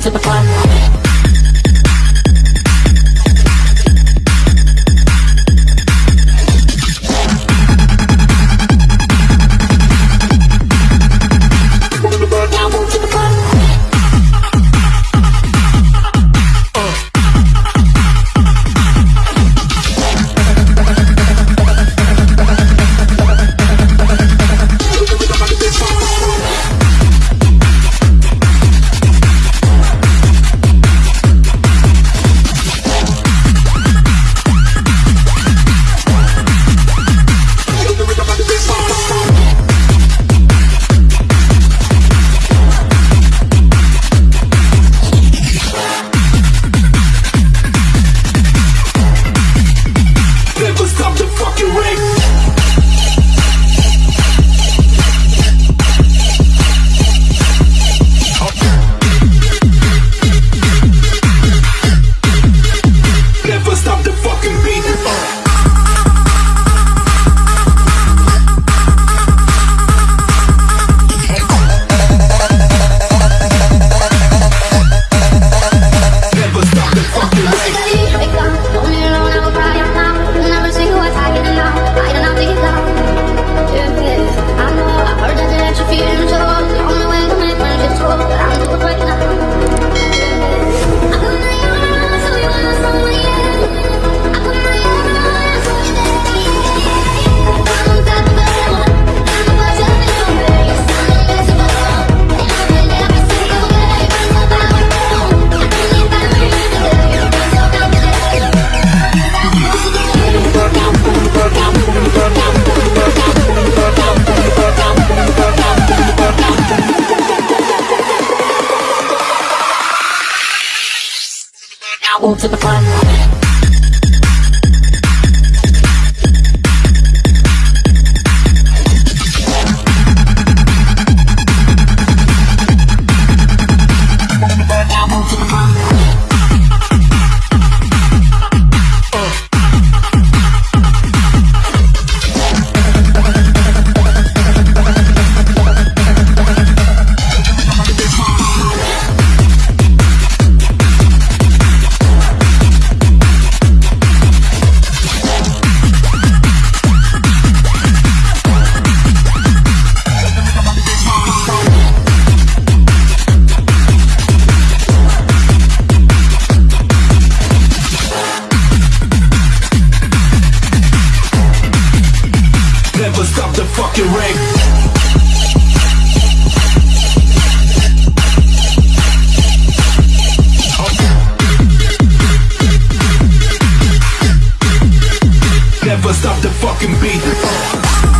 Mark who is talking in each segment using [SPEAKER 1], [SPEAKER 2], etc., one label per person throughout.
[SPEAKER 1] to the front. now move to the front.
[SPEAKER 2] fucking beat.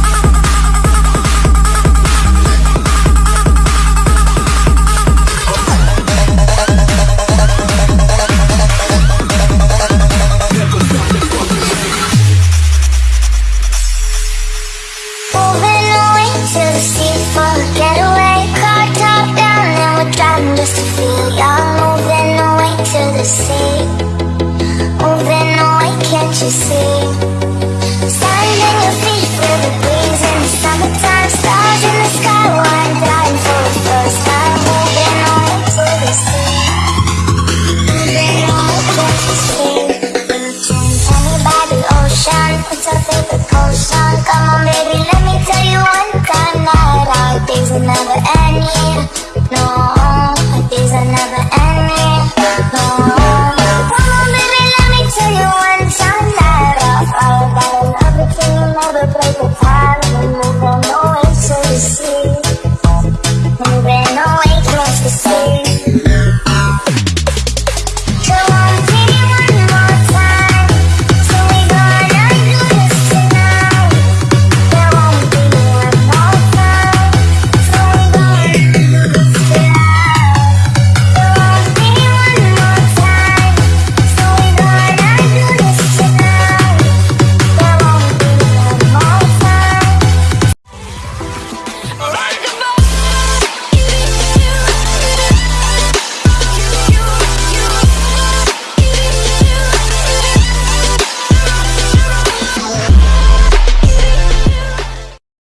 [SPEAKER 3] baby,